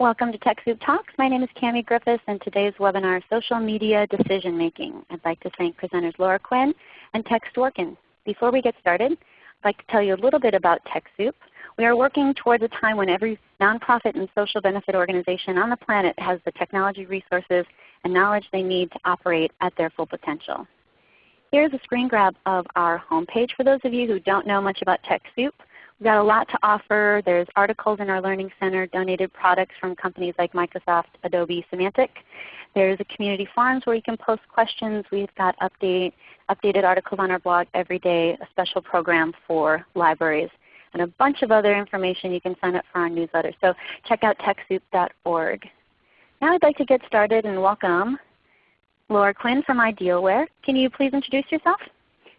Welcome to TechSoup Talks. My name is Cami Griffiths and today's webinar is Social Media Decision Making. I'd like to thank presenters Laura Quinn and Tex Dworkin. Before we get started, I'd like to tell you a little bit about TechSoup. We are working towards a time when every nonprofit and social benefit organization on the planet has the technology resources and knowledge they need to operate at their full potential. Here's a screen grab of our homepage for those of you who don't know much about TechSoup. We've got a lot to offer. There's articles in our Learning Center, donated products from companies like Microsoft, Adobe, Symantec. There's a community forums where you can post questions. We've got update, updated articles on our blog every day, a special program for libraries, and a bunch of other information you can sign up for our newsletter. So check out TechSoup.org. Now I'd like to get started and welcome Laura Quinn from Idealware. Can you please introduce yourself?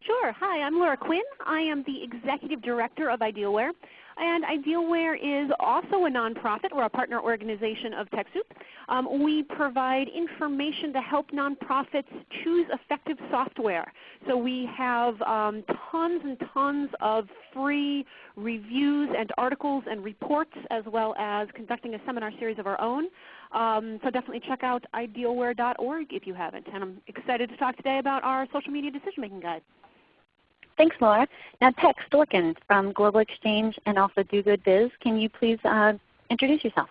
Sure. Hi, I'm Laura Quinn. I am the Executive Director of Idealware. And Idealware is also a nonprofit. We're a partner organization of TechSoup. Um, we provide information to help nonprofits choose effective software. So we have um, tons and tons of free reviews and articles and reports as well as conducting a seminar series of our own. Um, so definitely check out idealware.org if you haven't. And I'm excited to talk today about our social media decision making guide. Thanks, Laura. Now Tex Dworkin from Global Exchange and also Do Good Biz, can you please uh, introduce yourself?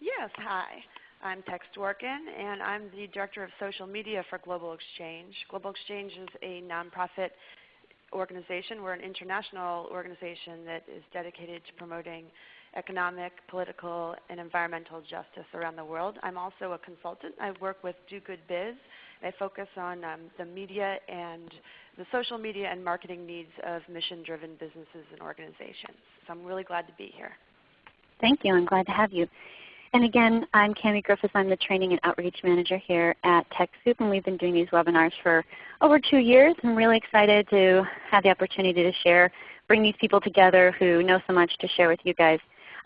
Yes, hi. I'm Tex Dworkin and I'm the Director of Social Media for Global Exchange. Global Exchange is a nonprofit organization. We're an international organization that is dedicated to promoting economic, political, and environmental justice around the world. I'm also a consultant. I work with Do Good Biz. I focus on um, the media and the social media and marketing needs of mission-driven businesses and organizations. So I'm really glad to be here. Thank you. I'm glad to have you. And again, I'm Cami Griffiths. I'm the Training and Outreach Manager here at TechSoup, and we've been doing these webinars for over two years. I'm really excited to have the opportunity to share, bring these people together who know so much to share with you guys.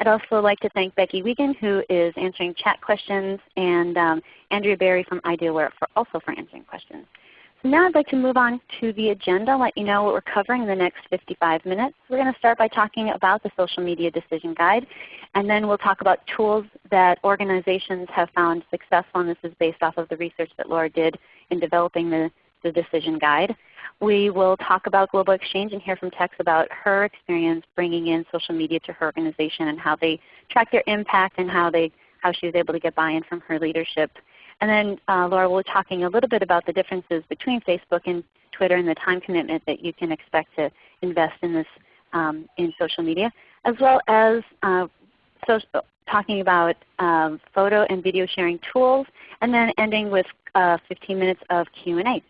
I'd also like to thank Becky Wiegand who is answering chat questions, and um, Andrea Berry from Idealware for also for answering questions. So now I'd like to move on to the agenda, let you know what we're covering in the next 55 minutes. We're going to start by talking about the Social Media Decision Guide, and then we'll talk about tools that organizations have found successful, and this is based off of the research that Laura did in developing the, the Decision Guide. We will talk about Global Exchange and hear from Tex about her experience bringing in social media to her organization and how they track their impact and how, they, how she was able to get buy-in from her leadership and then uh, Laura will be talking a little bit about the differences between Facebook and Twitter and the time commitment that you can expect to invest in this um, in social media, as well as uh, so, talking about um, photo and video sharing tools, and then ending with uh, 15 minutes of Q&A.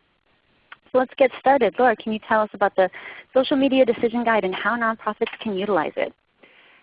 So let's get started. Laura, can you tell us about the Social Media Decision Guide and how nonprofits can utilize it?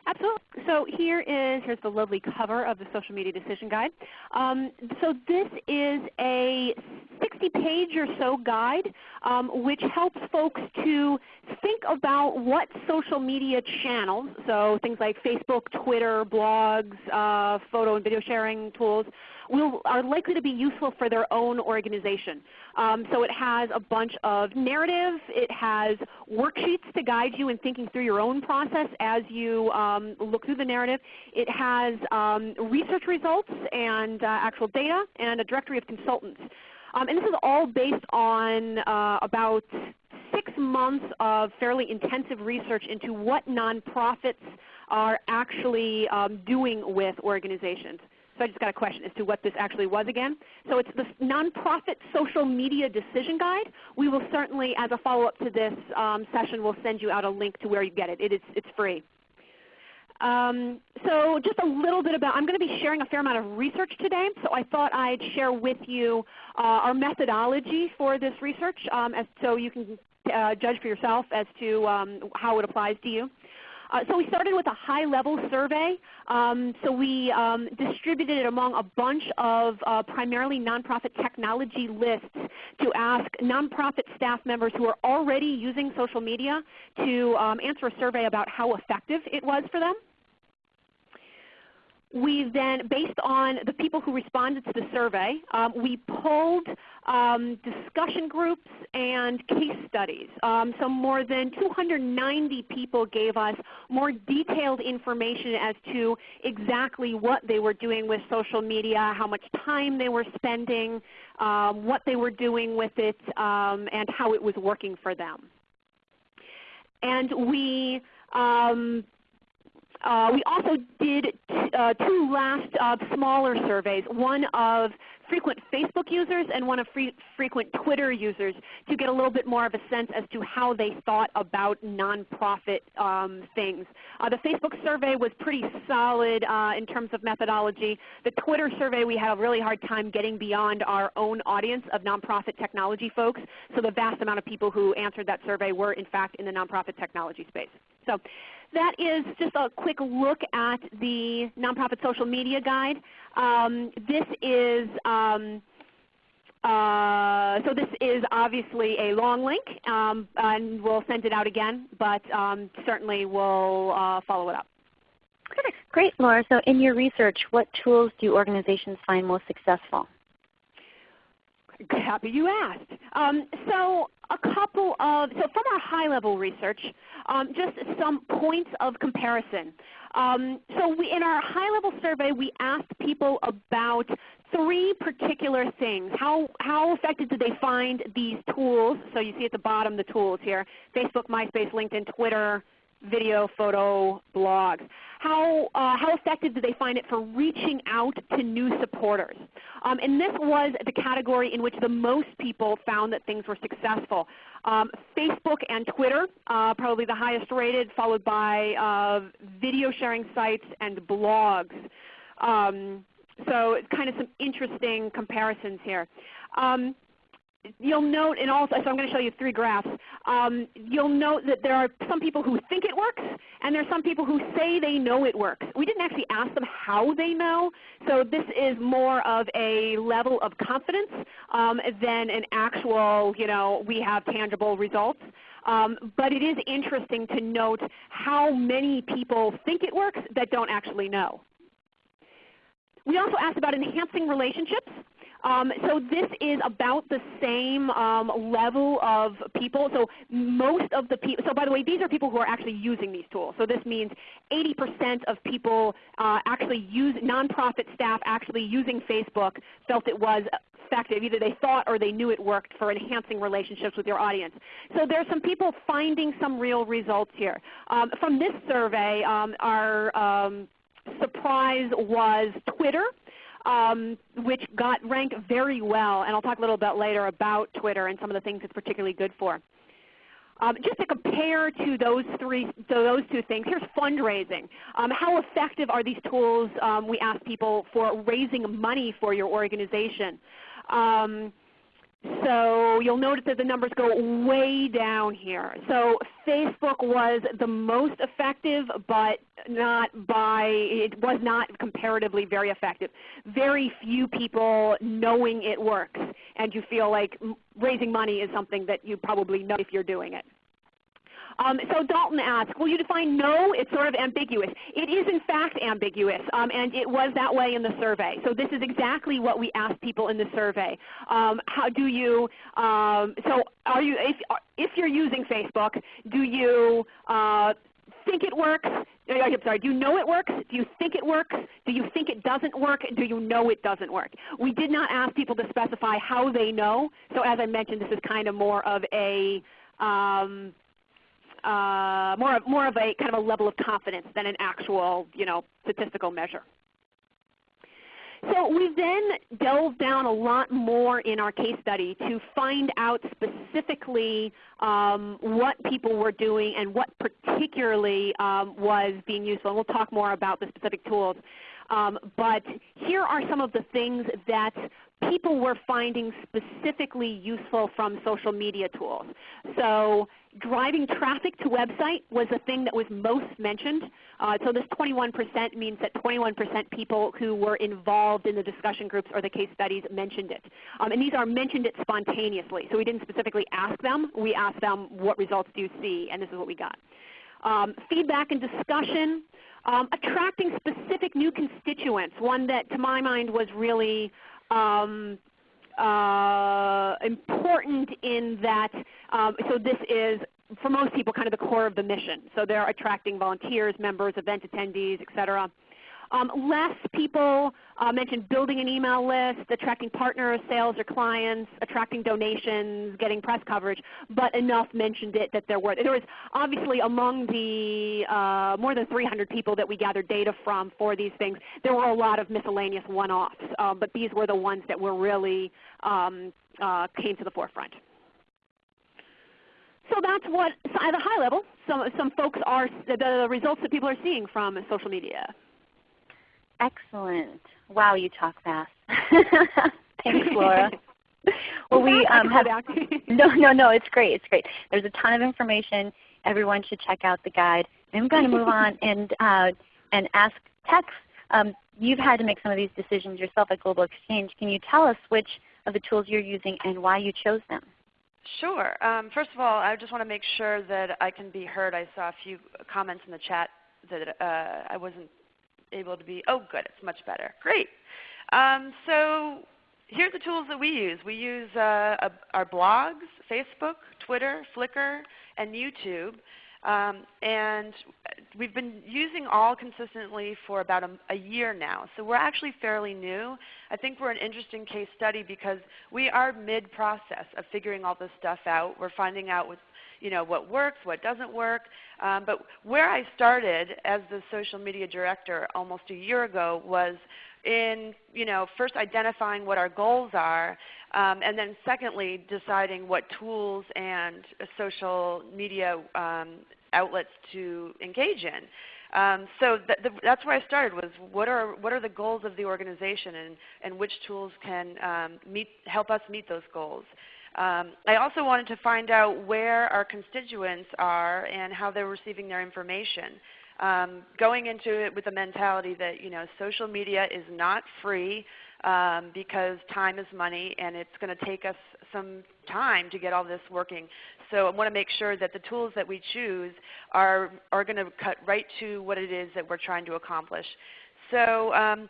Absolutely. So here is here's the lovely cover of the Social Media Decision Guide. Um, so this is a 60-page or so guide um, which helps folks to think about what social media channels, so things like Facebook, Twitter, blogs, uh, photo and video sharing tools, will, are likely to be useful for their own organization. Um, so it has a bunch of narrative. It has worksheets to guide you in thinking through your own process as you um, look through the narrative. It has um, research results and uh, actual data and a directory of consultants. Um, and this is all based on uh, about six months of fairly intensive research into what nonprofits are actually um, doing with organizations. So I just got a question as to what this actually was again. So it's the Nonprofit Social Media Decision Guide. We will certainly, as a follow-up to this um, session, we'll send you out a link to where you get it. it is, it's free. Um, so just a little bit about, I'm going to be sharing a fair amount of research today, so I thought I'd share with you uh, our methodology for this research um, as, so you can uh, judge for yourself as to um, how it applies to you. Uh, so we started with a high-level survey. Um, so we um, distributed it among a bunch of uh, primarily nonprofit technology lists to ask nonprofit staff members who are already using social media to um, answer a survey about how effective it was for them. We then, based on the people who responded to the survey, um, we pulled um, discussion groups and case studies. Um, so more than 290 people gave us more detailed information as to exactly what they were doing with social media, how much time they were spending, um, what they were doing with it, um, and how it was working for them. And we um, uh, we also did uh, two last uh, smaller surveys, one of frequent Facebook users and one of frequent Twitter users to get a little bit more of a sense as to how they thought about nonprofit um, things. Uh, the Facebook survey was pretty solid uh, in terms of methodology. The Twitter survey we had a really hard time getting beyond our own audience of nonprofit technology folks. So the vast amount of people who answered that survey were in fact in the nonprofit technology space. So that is just a quick look at the Nonprofit Social Media Guide. Um, this is um, uh, so this is obviously a long link, um, and we'll send it out again, but um, certainly we'll uh, follow it up. Great, Laura. So in your research, what tools do organizations find most successful? Happy you asked. Um, so a couple of, so from our high level research, um, just some points of comparison. Um, so we, in our high level survey we asked people about three particular things. How, how effective did they find these tools? So you see at the bottom the tools here, Facebook, MySpace, LinkedIn, Twitter, video, photo, blogs. How, uh, how effective did they find it for reaching out to new supporters? Um, and this was the category in which the most people found that things were successful. Um, Facebook and Twitter, uh, probably the highest rated, followed by uh, video sharing sites and blogs. Um, so it's kind of some interesting comparisons here. Um, you'll note, and also, so I'm going to show you three graphs. Um, you'll note that there are some people who think it works, and there are some people who say they know it works. We didn't actually ask them how they know, so this is more of a level of confidence um, than an actual, you know, we have tangible results. Um, but it is interesting to note how many people think it works that don't actually know. We also asked about enhancing relationships. Um, so this is about the same um, level of people. So most of the people, so by the way, these are people who are actually using these tools. So this means 80% of people uh, actually use, nonprofit staff actually using Facebook felt it was effective. Either they thought or they knew it worked for enhancing relationships with your audience. So there are some people finding some real results here. Um, from this survey, um, our um, surprise was Twitter um, which got ranked very well. And I'll talk a little bit later about Twitter and some of the things it's particularly good for. Um, just to compare to those three, to those two things, here's fundraising. Um, how effective are these tools? Um, we ask people for raising money for your organization. So you'll notice that the numbers go way down here. So Facebook was the most effective, but not by, it was not comparatively very effective. Very few people knowing it works, and you feel like raising money is something that you probably know if you're doing it. Um, so Dalton asked, will you define know? It's sort of ambiguous. It is in fact ambiguous, um, and it was that way in the survey. So this is exactly what we asked people in the survey. Um, how do you, um, so are you, if, if you're using Facebook, do you uh, think it works? Uh, I'm sorry, do you know it works? Do you think it works? Do you think it doesn't work? Do you know it doesn't work? We did not ask people to specify how they know. So as I mentioned, this is kind of more of a um, uh, more, of, more of a kind of a level of confidence than an actual you know, statistical measure. So we then delved down a lot more in our case study to find out specifically um, what people were doing and what particularly um, was being useful. And we'll talk more about the specific tools. Um, but here are some of the things that people were finding specifically useful from social media tools. So driving traffic to website was the thing that was most mentioned. Uh, so this 21% means that 21% people who were involved in the discussion groups or the case studies mentioned it. Um, and these are mentioned it spontaneously. So we didn't specifically ask them. We asked them what results do you see, and this is what we got. Um, feedback and discussion, um, attracting specific new constituents. One that to my mind was really um, uh, important in that, um, so this is for most people kind of the core of the mission. So they're attracting volunteers, members, event attendees, etc. Um, less people uh, mentioned building an email list, attracting partners, sales or clients, attracting donations, getting press coverage, but enough mentioned it that there were. There was obviously among the uh, more than 300 people that we gathered data from for these things, there were a lot of miscellaneous one-offs, uh, but these were the ones that were really um, uh, came to the forefront. So that's what, at a high level, some, some folks are, the results that people are seeing from social media. Excellent. Wow, you talk fast. Thanks, Laura. well, we um, have no, no, no. It's great. It's great. There's a ton of information. Everyone should check out the guide. I'm going to move on and uh, and ask Tex. Um, you've had to make some of these decisions yourself at Global Exchange. Can you tell us which of the tools you're using and why you chose them? Sure. Um, first of all, I just want to make sure that I can be heard. I saw a few comments in the chat that uh, I wasn't able to be, oh good, it's much better. Great. Um, so here are the tools that we use. We use uh, a, our blogs, Facebook, Twitter, Flickr, and YouTube. Um, and we've been using all consistently for about a, a, year now. So we're actually fairly new. I think we're an interesting case study because we are mid-process of figuring all this stuff out. We're finding out what, you know, what works, what doesn't work. Um, but where I started as the social media director almost a year ago was in you know, first identifying what our goals are, um, and then secondly deciding what tools and social media um, outlets to engage in. Um, so th the, that's where I started was what are, what are the goals of the organization and, and which tools can um, meet, help us meet those goals. Um, I also wanted to find out where our constituents are and how they're receiving their information. Um, going into it with the mentality that you know social media is not free um, because time is money and it's going to take us some time to get all this working. So I want to make sure that the tools that we choose are, are going to cut right to what it is that we're trying to accomplish. So um,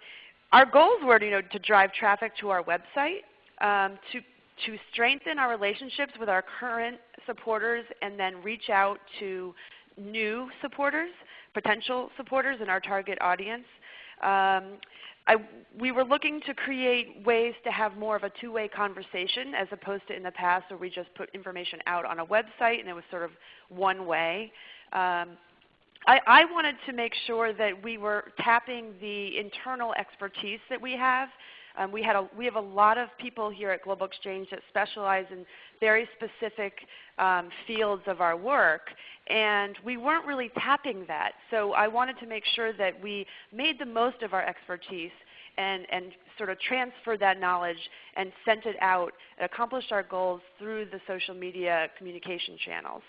our goals were you know, to drive traffic to our website, um, to to strengthen our relationships with our current supporters and then reach out to new supporters, potential supporters in our target audience. Um, I, we were looking to create ways to have more of a two-way conversation as opposed to in the past where we just put information out on a website and it was sort of one way. Um, I, I, wanted to make sure that we were tapping the internal expertise that we have um, we, had a, we have a lot of people here at Global Exchange that specialize in very specific um, fields of our work, and we weren't really tapping that. So I wanted to make sure that we made the most of our expertise and, and sort of transferred that knowledge and sent it out and accomplished our goals through the social media communication channels.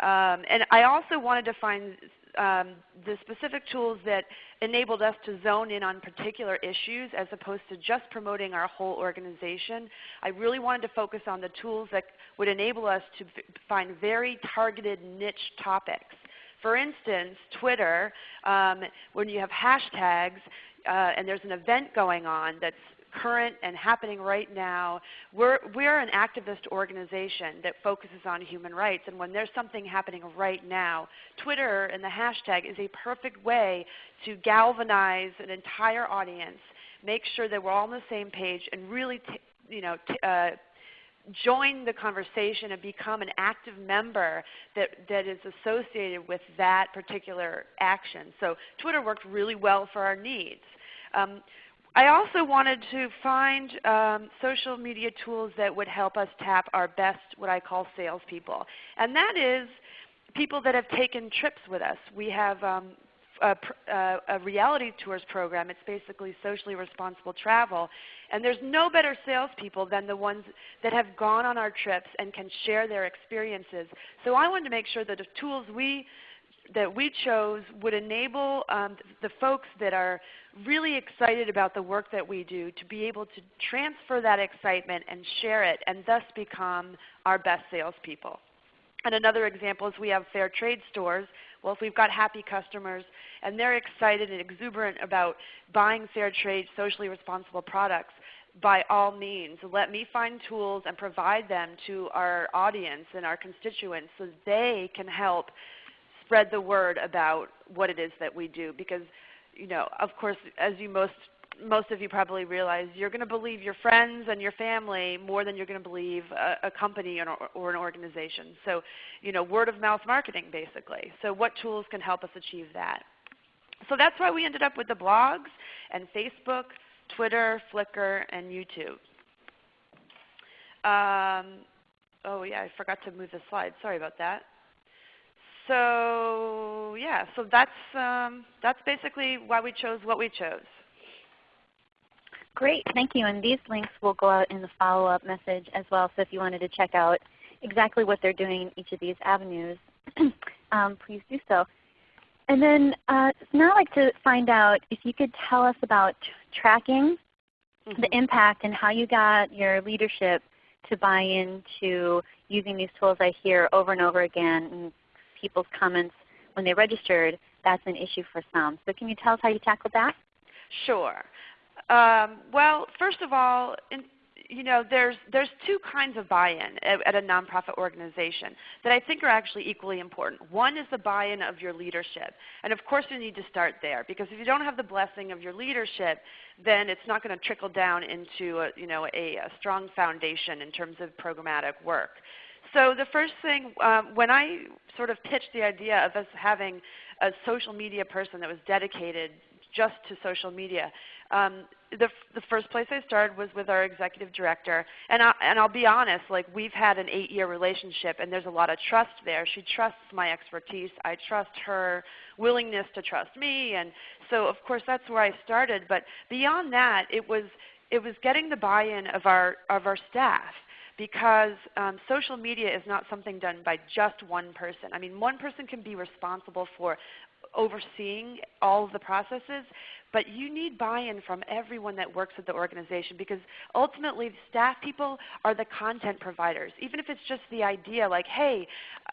Um, and I also wanted to find um, the specific tools that enabled us to zone in on particular issues as opposed to just promoting our whole organization. I really wanted to focus on the tools that would enable us to find very targeted niche topics. For instance, Twitter, um, when you have hashtags uh, and there's an event going on that's current and happening right now. We're, we're an activist organization that focuses on human rights. And when there's something happening right now, Twitter and the hashtag is a perfect way to galvanize an entire audience, make sure that we're all on the same page, and really you know, uh, join the conversation and become an active member that, that is associated with that particular action. So Twitter worked really well for our needs. Um, I also wanted to find um, social media tools that would help us tap our best, what I call salespeople. And that is people that have taken trips with us. We have um, a, uh, a, reality tours program. It's basically socially responsible travel. And there's no better salespeople than the ones that have gone on our trips and can share their experiences. So I wanted to make sure that the tools we that we chose would enable um, the folks that are really excited about the work that we do to be able to transfer that excitement and share it and thus become our best salespeople. And another example is we have fair trade stores. Well, if we've got happy customers and they're excited and exuberant about buying fair trade, socially responsible products, by all means, let me find tools and provide them to our audience and our constituents so they can help spread the word about what it is that we do. Because, you know, of course, as you most most of you probably realize you're going to believe your friends and your family more than you're going to believe a, a company or, or, an organization. So, you know, word of mouth marketing basically. So what tools can help us achieve that? So that's why we ended up with the blogs and Facebook, Twitter, Flickr, and YouTube. Um, oh yeah, I forgot to move the slide. Sorry about that. So yeah, so that's um, that's basically why we chose what we chose. Great, thank you. And these links will go out in the follow-up message as well. So if you wanted to check out exactly what they're doing in each of these avenues, um, please do so. And then uh, now I'd like to find out if you could tell us about tracking mm -hmm. the impact and how you got your leadership to buy into using these tools. I hear over and over again in people's comments when they registered, that's an issue for some. So can you tell us how you tackled that? Sure. Um, well, first of all, in, you know, there's, there's two kinds of buy-in at, at, a nonprofit organization that I think are actually equally important. One is the buy-in of your leadership. And of course you need to start there because if you don't have the blessing of your leadership, then it's not going to trickle down into a, you know, a, a strong foundation in terms of programmatic work. So the first thing, um, when I sort of pitched the idea of us having a social media person that was dedicated just to social media, um, the, the first place I started was with our executive director. And, I, and I'll be honest, like we've had an eight-year relationship and there's a lot of trust there. She trusts my expertise. I trust her willingness to trust me. And so of course that's where I started. But beyond that, it was, it was getting the buy-in of our, of our staff because um, social media is not something done by just one person. I mean, one person can be responsible for overseeing all of the processes, but you need buy-in from everyone that works at the organization because ultimately staff people are the content providers. Even if it's just the idea like, hey,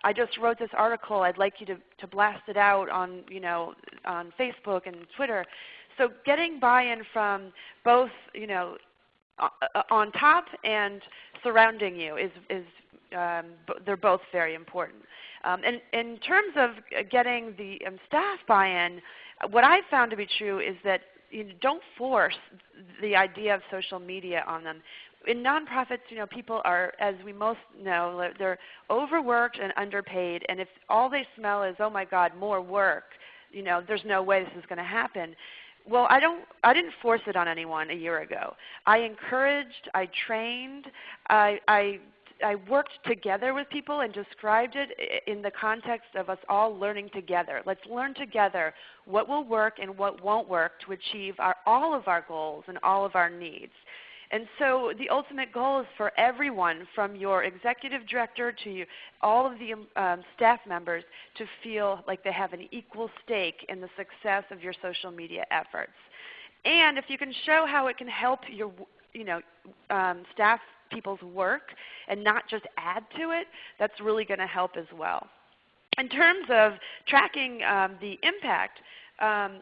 I just wrote this article, I'd like you to, to blast it out on, you know, on Facebook and Twitter. So getting buy-in from both you know, on top and surrounding you is, is um, they're both very important. Um, and in terms of getting the um, staff buy-in, what I've found to be true is that you know, don't force the idea of social media on them. In nonprofits, you know, people are, as we most know, they're overworked and underpaid. And if all they smell is, oh my God, more work, you know, there's no way this is going to happen. Well, I don't. I didn't force it on anyone a year ago. I encouraged. I trained. I, I I worked together with people and described it in the context of us all learning together. Let's learn together what will work and what won't work to achieve our, all of our goals and all of our needs. And so the ultimate goal is for everyone from your executive director to you, all of the um, staff members to feel like they have an equal stake in the success of your social media efforts. And if you can show how it can help your you know, um, staff people's work and not just add to it, that's really going to help as well. In terms of tracking um, the impact, um,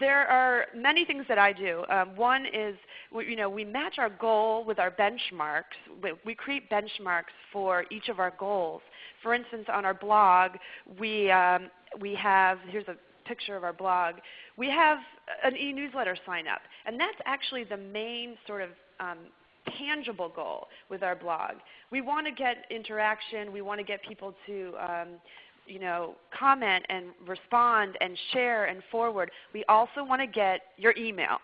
there are many things that I do. Um, one is we, you know, we match our goal with our benchmarks. We, we, create benchmarks for each of our goals. For instance, on our blog, we, um, we have, here's a picture of our blog, we have an e-newsletter sign up. And that's actually the main sort of um, tangible goal with our blog. We want to get interaction. We want to get people to um, you know, comment and respond and share and forward. We also want to get your email.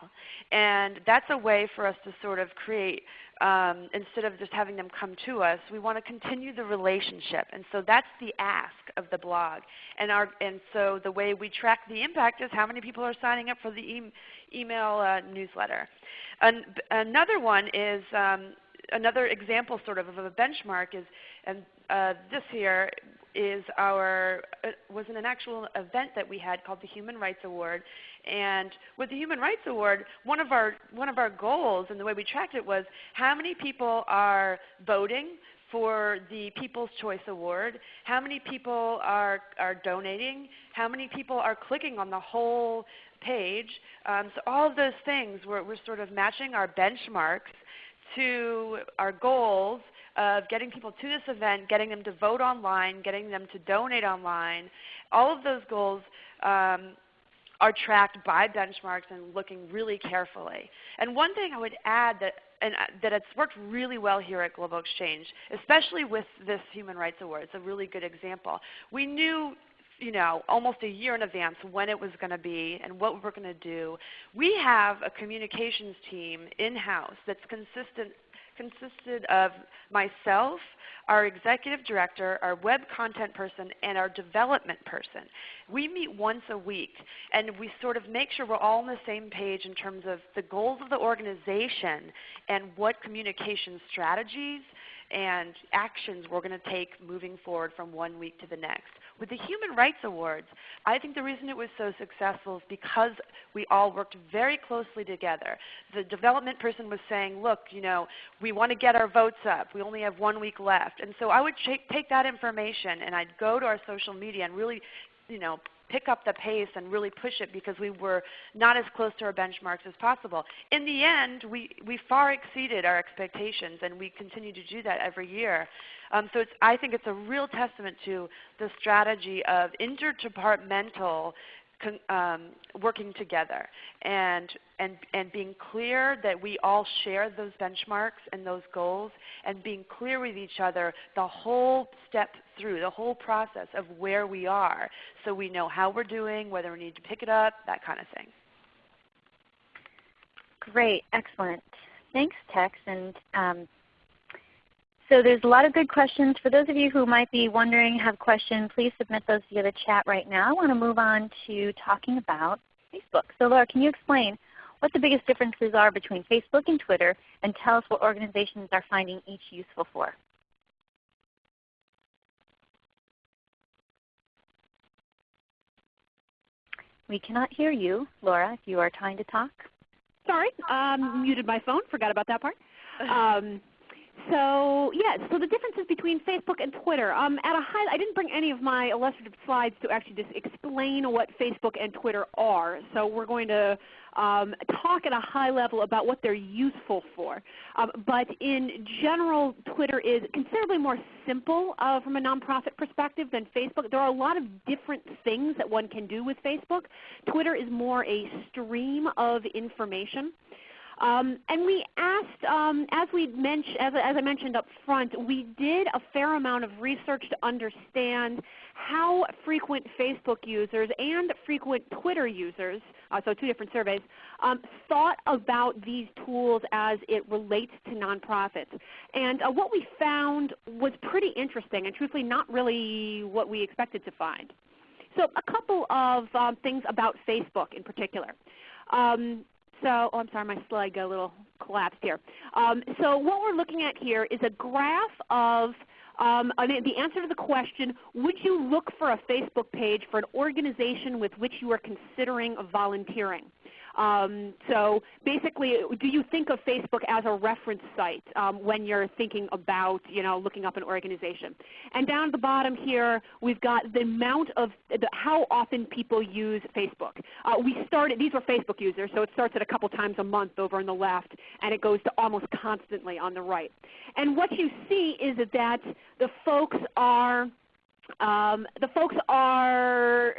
And that's a way for us to sort of create, um, instead of just having them come to us, we want to continue the relationship. And so that's the ask of the blog. And, our, and so the way we track the impact is how many people are signing up for the e email uh, newsletter. An another one is um, another example sort of of a benchmark is, and uh, this here is our uh, was an actual event that we had called the Human Rights Award. And with the Human Rights Award, one of our one of our goals and the way we tracked it was how many people are voting for the People's Choice Award, how many people are, are donating, how many people are clicking on the whole page. Um, so all of those things, we're, we're sort of matching our benchmarks to our goals of getting people to this event, getting them to vote online, getting them to donate online. All of those goals um, are tracked by benchmarks and looking really carefully. And one thing I would add that and uh, that it's worked really well here at Global Exchange, especially with this Human Rights Award. It's a really good example. We knew you know, almost a year in advance when it was going to be and what we were going to do. We have a communications team in-house that's consistent consisted of myself, our executive director, our web content person, and our development person. We meet once a week and we sort of make sure we're all on the same page in terms of the goals of the organization and what communication strategies and actions we're going to take moving forward from one week to the next. With the Human Rights Awards, I think the reason it was so successful is because we all worked very closely together. The development person was saying, look, you know, we want to get our votes up. We only have one week left. And so I would take that information and I'd go to our social media and really you know, pick up the pace and really push it because we were not as close to our benchmarks as possible. In the end, we, we far exceeded our expectations and we continue to do that every year. Um, so I think it's a real testament to the strategy of interdepartmental um, working together and, and, and being clear that we all share those benchmarks and those goals and being clear with each other the whole step through, the whole process of where we are so we know how we're doing, whether we need to pick it up, that kind of thing. Great. Excellent. Thanks, Tex. And um, so there's a lot of good questions. For those of you who might be wondering, have questions, please submit those via the chat right now. I want to move on to talking about Facebook. So Laura, can you explain what the biggest differences are between Facebook and Twitter and tell us what organizations are finding each useful for? We cannot hear you, Laura, if you are trying to talk. Sorry, um, muted my phone. Forgot about that part. Um, so yes, so the differences between Facebook and Twitter. Um, at a high, I didn't bring any of my illustrative slides to actually just explain what Facebook and Twitter are. So we're going to um, talk at a high level about what they're useful for. Um, but in general, Twitter is considerably more simple uh, from a nonprofit perspective than Facebook. There are a lot of different things that one can do with Facebook. Twitter is more a stream of information. Um, and we asked, um, as, we mentioned, as, as I mentioned up front, we did a fair amount of research to understand how frequent Facebook users and frequent Twitter users, uh, so two different surveys, um, thought about these tools as it relates to nonprofits. And uh, what we found was pretty interesting and truthfully not really what we expected to find. So a couple of um, things about Facebook in particular. Um, so, oh, I'm sorry, my slide got a little collapsed here. Um, so what we're looking at here is a graph of um, the answer to the question, would you look for a Facebook page for an organization with which you are considering volunteering? Um, so basically, do you think of Facebook as a reference site um, when you're thinking about you know, looking up an organization? And down at the bottom here, we've got the amount of the, how often people use Facebook. Uh, we started, these were Facebook users, so it starts at a couple times a month over on the left, and it goes to almost constantly on the right. And what you see is that the folks are um, the folks are,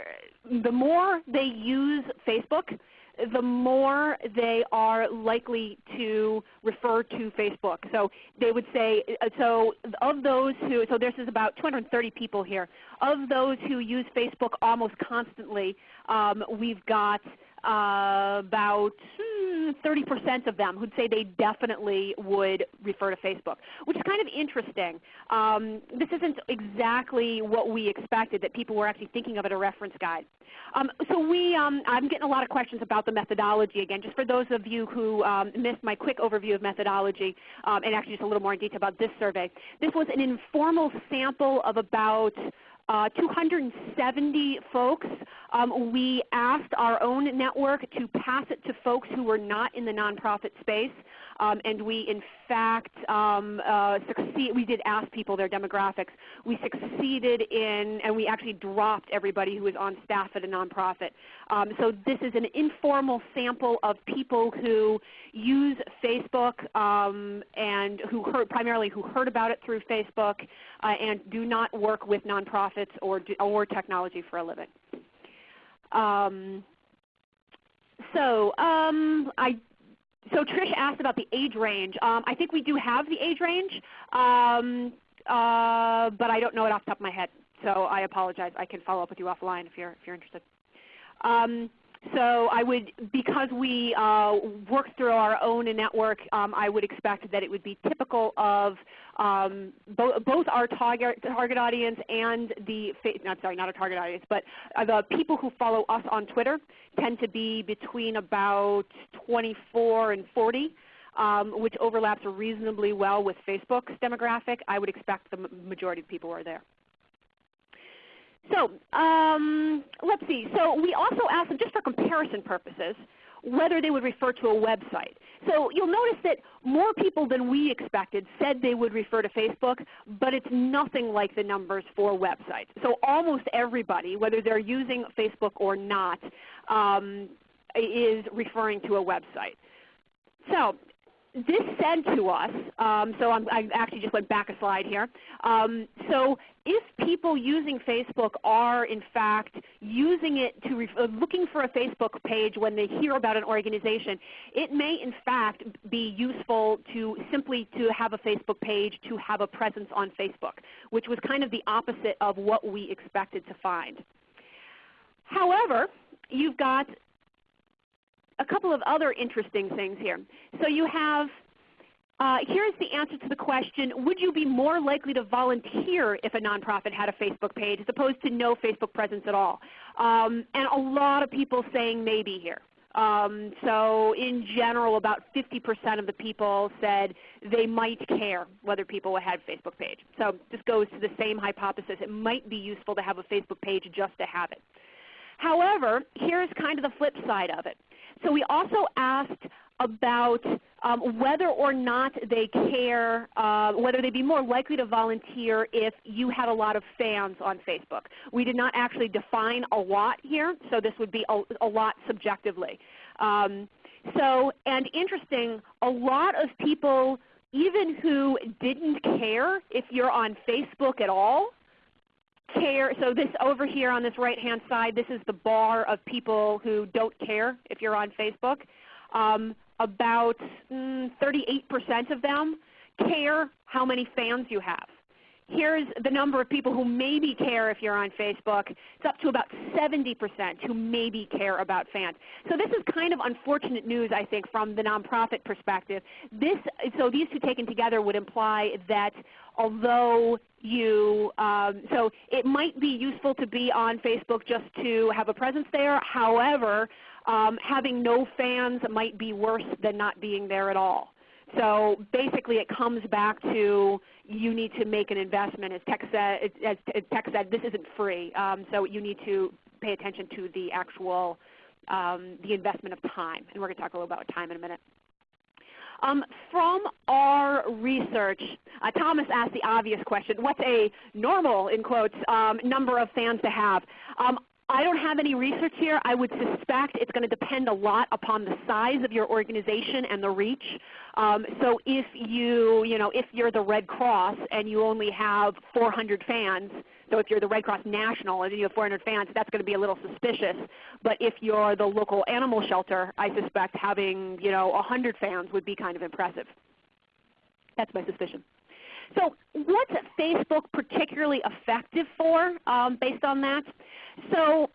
the more they use Facebook, the more they are likely to refer to Facebook. So they would say, uh, so of those who, so this is about 230 people here. Of those who use Facebook almost constantly, um, we've got uh, about 30% hmm, of them who'd say they definitely would refer to Facebook, which is kind of interesting. Um, this isn't exactly what we expected, that people were actually thinking of it a reference guide. Um, so we, um, I'm getting a lot of questions about the methodology again. Just for those of you who um, missed my quick overview of methodology, um, and actually just a little more in detail about this survey. This was an informal sample of about uh, 270 folks. Um, we asked our own network to pass it to folks who were not in the nonprofit space. Um, and we in fact um, uh, succeed, we did ask people their demographics. We succeeded in, and we actually dropped everybody who was on staff at a nonprofit. Um, so this is an informal sample of people who use Facebook um, and who heard, primarily who heard about it through Facebook uh, and do not work with nonprofits or, or technology for a living. Um, so um, I so Trish asked about the age range. Um, I think we do have the age range, um, uh, but I don't know it off the top of my head. So I apologize. I can follow up with you offline if you're, if you're interested. Um, so I would, because we uh, work through our own network, um, I would expect that it would be typical of um, bo both our target, target audience and the, not sorry, not a target audience, but uh, the people who follow us on Twitter tend to be between about 24 and 40. Um, which overlaps reasonably well with Facebook's demographic. I would expect the majority of people are there. So um, let's see. So we also asked them, just for comparison purposes, whether they would refer to a website. So you'll notice that more people than we expected said they would refer to Facebook, but it's nothing like the numbers for websites. So almost everybody, whether they're using Facebook or not, um, is referring to a website. So this said to us, um, so I'm, i actually just went back a slide here. Um, so if people using Facebook are in fact using it to uh, looking for a Facebook page when they hear about an organization, it may in fact be useful to simply to have a Facebook page to have a presence on Facebook, which was kind of the opposite of what we expected to find. However, you've got a couple of other interesting things here. So you have, uh, here's the answer to the question, would you be more likely to volunteer if a nonprofit had a Facebook page as opposed to no Facebook presence at all? Um, and a lot of people saying maybe here. Um, so in general, about 50% of the people said they might care whether people had a Facebook page. So this goes to the same hypothesis. It might be useful to have a Facebook page just to have it. However, here's kind of the flip side of it. So we also asked about um, whether or not they care, uh, whether they'd be more likely to volunteer if you had a lot of fans on Facebook. We did not actually define a lot here, so this would be a, a lot subjectively. Um, so, and interesting, a lot of people, even who didn't care if you're on Facebook at all, care, so this over here on this right hand side, this is the bar of people who don't care if you're on Facebook. Um, about 38% mm, of them care how many fans you have. Here's the number of people who maybe care if you're on Facebook. It's up to about 70% who maybe care about fans. So this is kind of unfortunate news, I think, from the nonprofit perspective. This, so these two taken together would imply that although you, um, so it might be useful to be on Facebook just to have a presence there. However, um, having no fans might be worse than not being there at all. So basically it comes back to you need to make an investment. As Tex said, as Tex said this isn't free. Um, so you need to pay attention to the actual um, the investment of time. And we're going to talk a little about time in a minute. Um, from our research, uh, Thomas asked the obvious question, what's a normal, in quotes, um, number of fans to have? I don't have any research here. I would suspect it's going to depend a lot upon the size of your organization and the reach. Um, so if you, you know, if you're the Red Cross and you only have 400 fans, so if you're the Red Cross National and you have 400 fans, that's going to be a little suspicious. But if you're the local animal shelter, I suspect having, you know, 100 fans would be kind of impressive. That's my suspicion. So what's Facebook particularly effective for um, based on that? So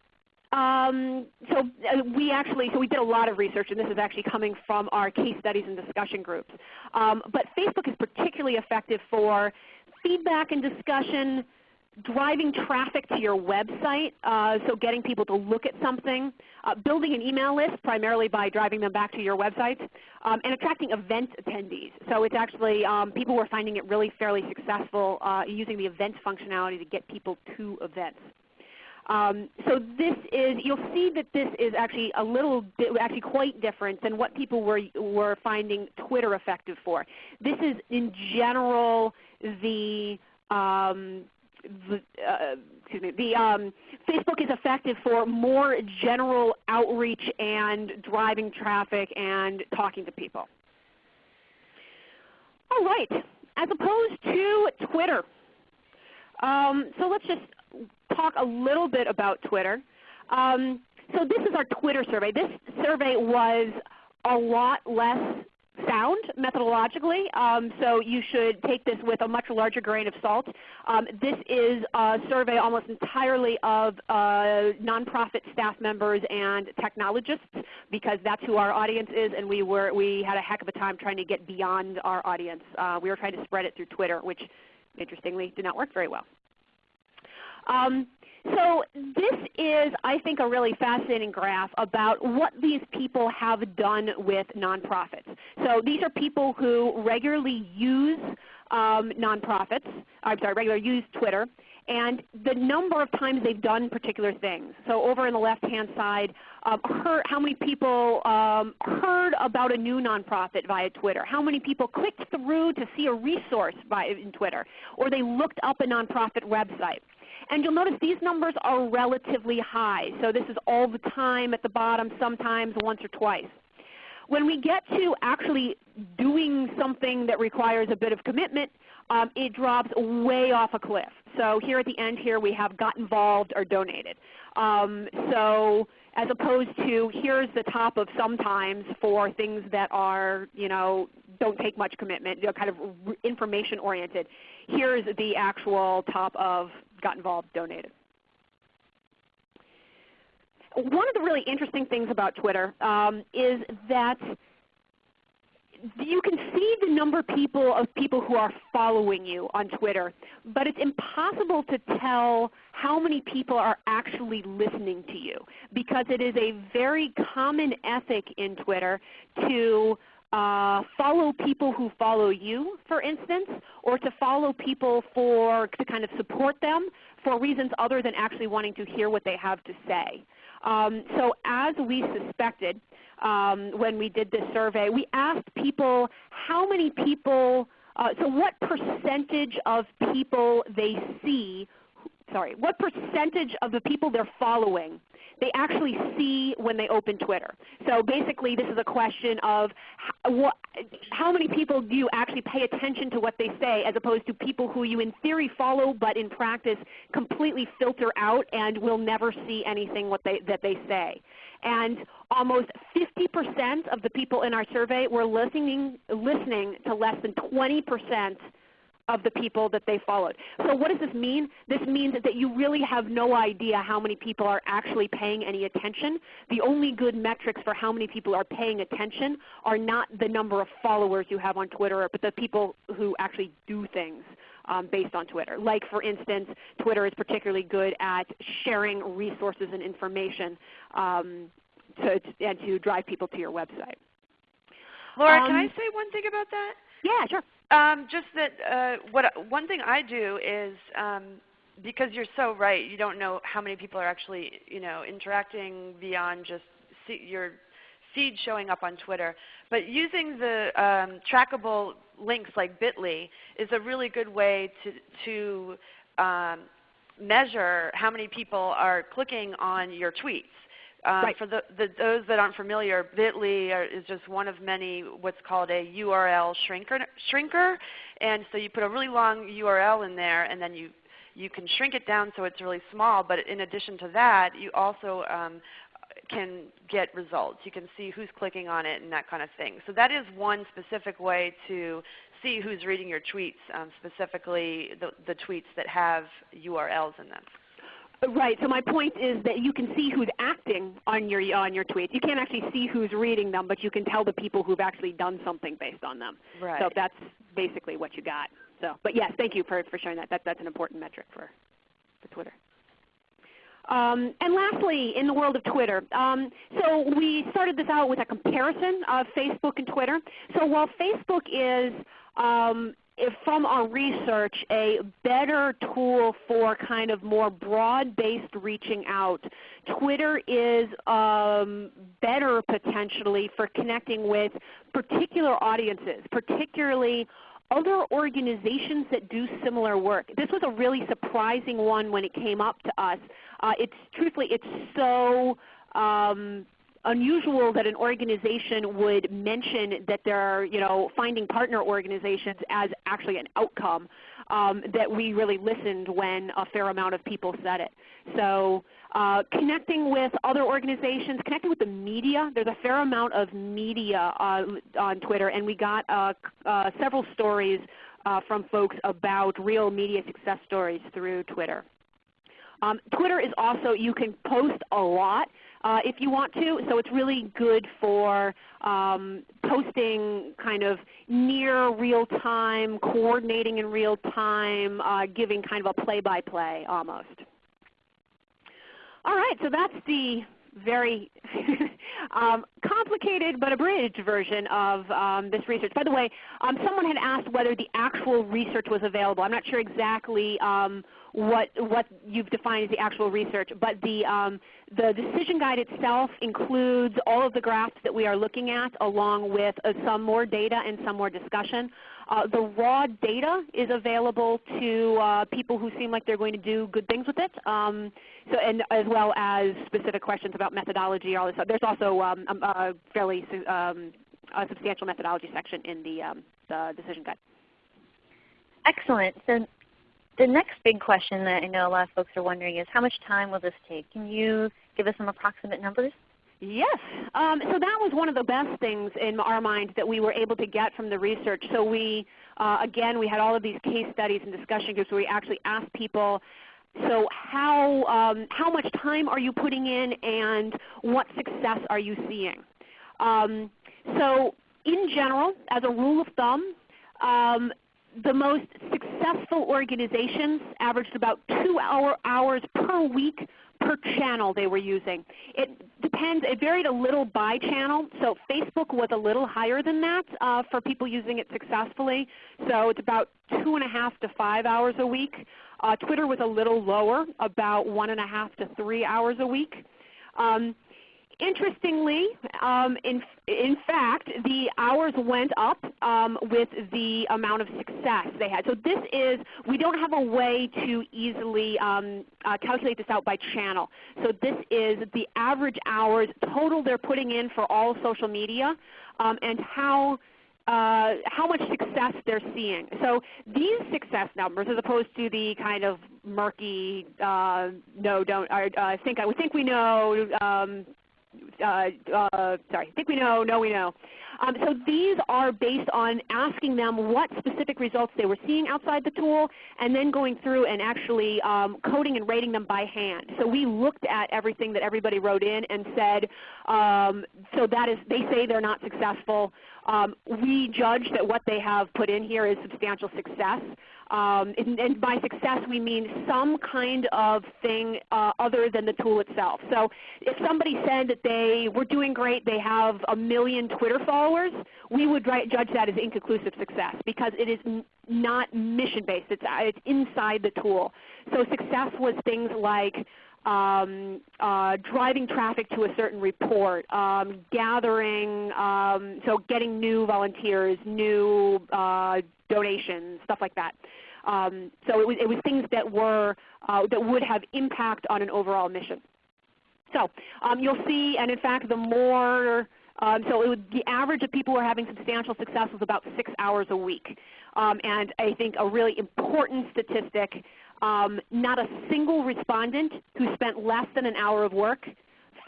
um, so uh, we actually, so we did a lot of research, and this is actually coming from our case studies and discussion groups. Um, but Facebook is particularly effective for feedback and discussion, driving traffic to your website, uh, so getting people to look at something, uh, building an email list primarily by driving them back to your website, um, and attracting event attendees. So it's actually um, people were finding it really fairly successful uh, using the events functionality to get people to events. Um, so this is, you'll see that this is actually a little bit, actually quite different than what people were, were finding Twitter effective for. This is in general the um, the, uh, excuse me, the um, Facebook is effective for more general outreach and driving traffic and talking to people. All right, as opposed to Twitter. Um, so let's just talk a little bit about Twitter. Um, so this is our Twitter survey. This survey was a lot less sound methodologically, um, so you should take this with a much larger grain of salt. Um, this is a survey almost entirely of uh, nonprofit staff members and technologists because that's who our audience is, and we, were, we had a heck of a time trying to get beyond our audience. Uh, we were trying to spread it through Twitter, which interestingly did not work very well. Um, so this is, I think, a really fascinating graph about what these people have done with nonprofits. So these are people who regularly use um, nonprofits, I'm sorry, regularly use Twitter, and the number of times they've done particular things. So over in the left-hand side, um, heard, how many people um, heard about a new nonprofit via Twitter? How many people clicked through to see a resource via, in Twitter? Or they looked up a nonprofit website? And you'll notice these numbers are relatively high. So this is all the time at the bottom, sometimes once or twice. When we get to actually doing something that requires a bit of commitment, um, it drops way off a cliff. So here at the end here we have got involved or donated. Um, so as opposed to here's the top of sometimes for things that are, you know, don't take much commitment, you know, kind of information oriented. Here's the actual top of got involved, donated. One of the really interesting things about Twitter um, is that you can see the number of people of people who are following you on Twitter, but it's impossible to tell how many people are actually listening to you because it is a very common ethic in Twitter to uh, follow people who follow you, for instance, or to follow people for to kind of support them for reasons other than actually wanting to hear what they have to say. Um, so as we suspected um, when we did this survey, we asked people how many people, uh, so what percentage of people they see, sorry, what percentage of the people they're following they actually see when they open Twitter. So basically this is a question of how, how many people do you actually pay attention to what they say as opposed to people who you in theory follow but in practice completely filter out and will never see anything what they, that they say. And almost 50% of the people in our survey were listening, listening to less than 20% of the people that they followed. So what does this mean? This means that you really have no idea how many people are actually paying any attention. The only good metrics for how many people are paying attention are not the number of followers you have on Twitter, but the people who actually do things. Um, based on Twitter. Like for instance, Twitter is particularly good at sharing resources and information um, to, and to drive people to your website. Laura, um, can I say one thing about that? Yeah, sure. Um, just that uh, what one thing I do is um, because you're so right, you don't know how many people are actually you know interacting beyond just see your feed showing up on Twitter. But using the um, trackable links like Bitly is a really good way to to um, measure how many people are clicking on your tweets. Um, right. For the, the, those that aren't familiar, Bitly are, is just one of many what's called a URL shrinker, shrinker. And so you put a really long URL in there and then you, you can shrink it down so it's really small. But in addition to that, you also um, can get results. You can see who's clicking on it and that kind of thing. So that is one specific way to see who's reading your tweets, um, specifically the, the tweets that have URLs in them. Right. So my point is that you can see who's acting on your on your tweets. You can't actually see who's reading them, but you can tell the people who've actually done something based on them. Right. So that's basically what you got. So, but yes, thank you for, for sharing that. that. That's an important metric for the Twitter. Um, and lastly, in the world of Twitter, um, so we started this out with a comparison of Facebook and Twitter. So while Facebook is um, from our research a better tool for kind of more broad-based reaching out. Twitter is um, better potentially for connecting with particular audiences, particularly other organizations that do similar work. This was a really surprising one when it came up to us. Uh, it's truthfully, it's so um, unusual that an organization would mention that they're you know, finding partner organizations as actually an outcome um, that we really listened when a fair amount of people said it. So uh, connecting with other organizations, connecting with the media. There's a fair amount of media uh, on Twitter, and we got uh, uh several stories uh, from folks about real media success stories through Twitter. Um, Twitter is also, you can post a lot uh, if you want to. So it's really good for um, posting kind of near real time, coordinating in real time, uh, giving kind of a play-by-play -play almost. All right, so that's the very um, complicated but abridged version of um, this research. By the way, um, someone had asked whether the actual research was available. I'm not sure exactly um, what, what you've defined as the actual research, but the, um, the decision guide itself includes all of the graphs that we are looking at along with uh, some more data and some more discussion. Uh, the raw data is available to uh, people who seem like they're going to do good things with it, um, so, and as well as specific questions about methodology. All this stuff. There's also um, a fairly um, a substantial methodology section in the, um, the decision guide. Excellent. So the next big question that I know a lot of folks are wondering is how much time will this take? Can you give us some approximate numbers? Yes. Um, so that was one of the best things in our mind that we were able to get from the research. So we, uh, again, we had all of these case studies and discussion groups where we actually asked people, so how, um, how much time are you putting in and what success are you seeing? Um, so in general, as a rule of thumb, um, the most successful organizations averaged about two hour hours per week per channel they were using. It depends. It varied a little by channel. So Facebook was a little higher than that uh, for people using it successfully. So it's about two and a half to five hours a week. Uh, Twitter was a little lower, about one and a half to three hours a week. Um, Interestingly, um, in, in fact, the hours went up um, with the amount of success they had. So this is, we don't have a way to easily um, uh, calculate this out by channel. So this is the average hours total they're putting in for all social media um, and how uh, how much success they're seeing. So these success numbers, as opposed to the kind of murky, uh, no, don't, uh, think I would think we know, um, uh, uh, sorry, think we know, no we know. Um, so these are based on asking them what specific results they were seeing outside the tool and then going through and actually um, coding and rating them by hand. So we looked at everything that everybody wrote in and said, um, so that is, they say they're not successful. Um, we judge that what they have put in here is substantial success. Um, and, and, by success we mean some kind of thing uh, other than the tool itself. So if somebody said that they were doing great, they have a million Twitter followers, we would judge that as inconclusive success because it is not mission-based. It's, it's inside the tool. So success was things like um, uh, driving traffic to a certain report, um, gathering, um, so getting new volunteers, new uh, donations, stuff like that. Um, so it was, it was things that were uh, that would have impact on an overall mission. So um, you'll see, and in fact, the more um, so would, the average of people who are having substantial success was about six hours a week. Um, and I think a really important statistic um, not a single respondent who spent less than an hour of work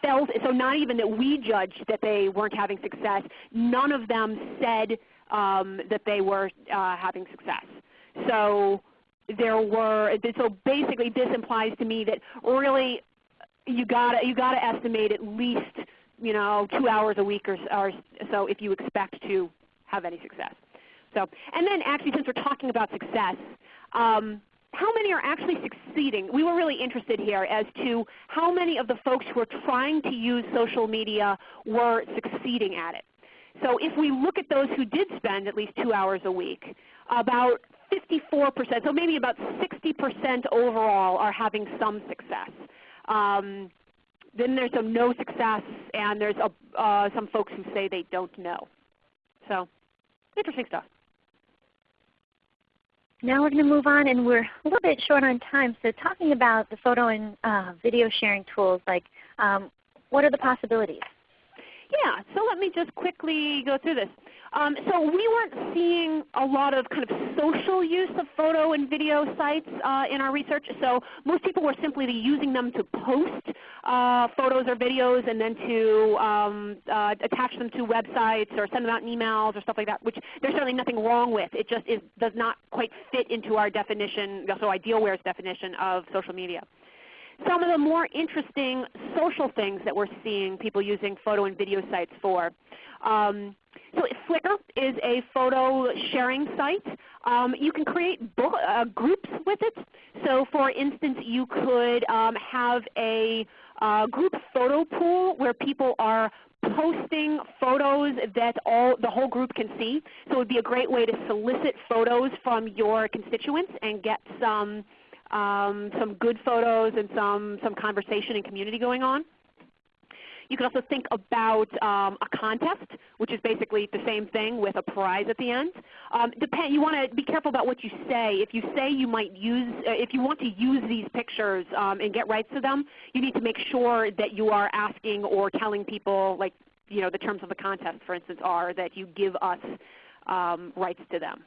felt, so not even that we judged that they weren't having success, none of them said um, that they were uh, having success. So there were, so basically this implies to me that really you gotta, you got to estimate at least you know two hours a week or, or so if you expect to have any success. So, and then actually since we're talking about success, um, how many are actually succeeding? We were really interested here as to how many of the folks who are trying to use social media were succeeding at it. So if we look at those who did spend at least two hours a week, about 54%, so maybe about 60% overall are having some success. Um, then there's some no success, and there's a, uh, some folks who say they don't know. So interesting stuff. Now we're going to move on, and we're a little bit short on time. So talking about the photo and uh, video sharing tools, like um, what are the possibilities? Yeah, so let me just quickly go through this. Um, so we weren't seeing a lot of kind of social use of photo and video sites uh, in our research. So most people were simply using them to post uh, photos or videos and then to um, uh, attach them to websites or send them out in emails or stuff like that, which there's certainly nothing wrong with. It just is, does not quite fit into our definition, so Idealware's definition of social media some of the more interesting social things that we're seeing people using photo and video sites for. Um, so Flickr is a photo sharing site. Um, you can create uh, groups with it. So for instance, you could um, have a uh, group photo pool where people are posting photos that all the whole group can see. So it would be a great way to solicit photos from your constituents and get some um, some good photos and some, some conversation and community going on. You can also think about um, a contest, which is basically the same thing with a prize at the end. Um, depend, you want to be careful about what you say. If you say you might use, uh, if you want to use these pictures um, and get rights to them, you need to make sure that you are asking or telling people, like you know, the terms of the contest, for instance, are that you give us um, rights to them.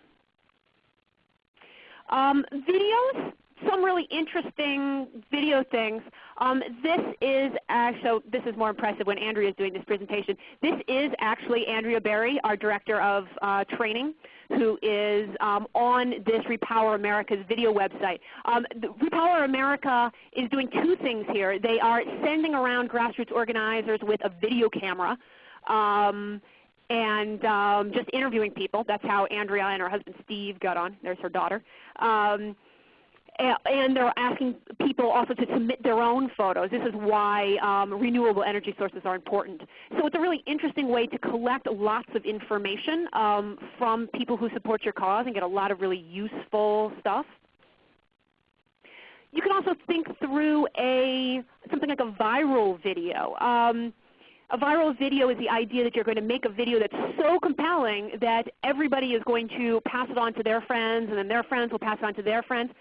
Um, videos, some really interesting video things. Um, this is actually, this is more impressive when Andrea is doing this presentation. This is actually Andrea Berry, our Director of uh, Training, who is um, on this Repower America's video website. Um, Repower America is doing two things here. They are sending around grassroots organizers with a video camera. Um, and um, just interviewing people. That's how Andrea and her husband Steve got on. There's her daughter. Um, and they're asking people also to submit their own photos. This is why um, renewable energy sources are important. So it's a really interesting way to collect lots of information um, from people who support your cause and get a lot of really useful stuff. You can also think through a something like a viral video. Um, a viral video is the idea that you're going to make a video that's so compelling that everybody is going to pass it on to their friends, and then their friends will pass it on to their friends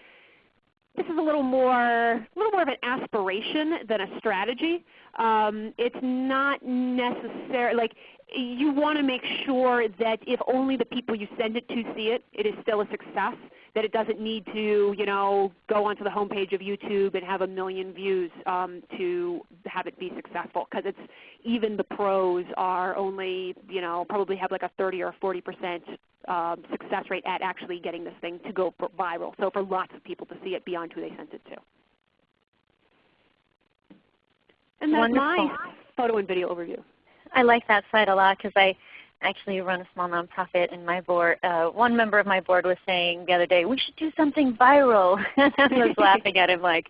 this is a little more, a little more of an aspiration than a strategy. Um, it's not necessary, like you want to make sure that if only the people you send it to see it, it is still a success. That it doesn't need to, you know, go onto the homepage of YouTube and have a million views um, to have it be successful. Because it's even the pros are only, you know, probably have like a 30 or 40 percent um, success rate at actually getting this thing to go viral. So for lots of people to see it beyond who they sent it to. And that's Wonderful. my photo and video overview. I like that site a lot because I actually run a small nonprofit and my board, uh, one member of my board was saying the other day, we should do something viral. and I was laughing at him like,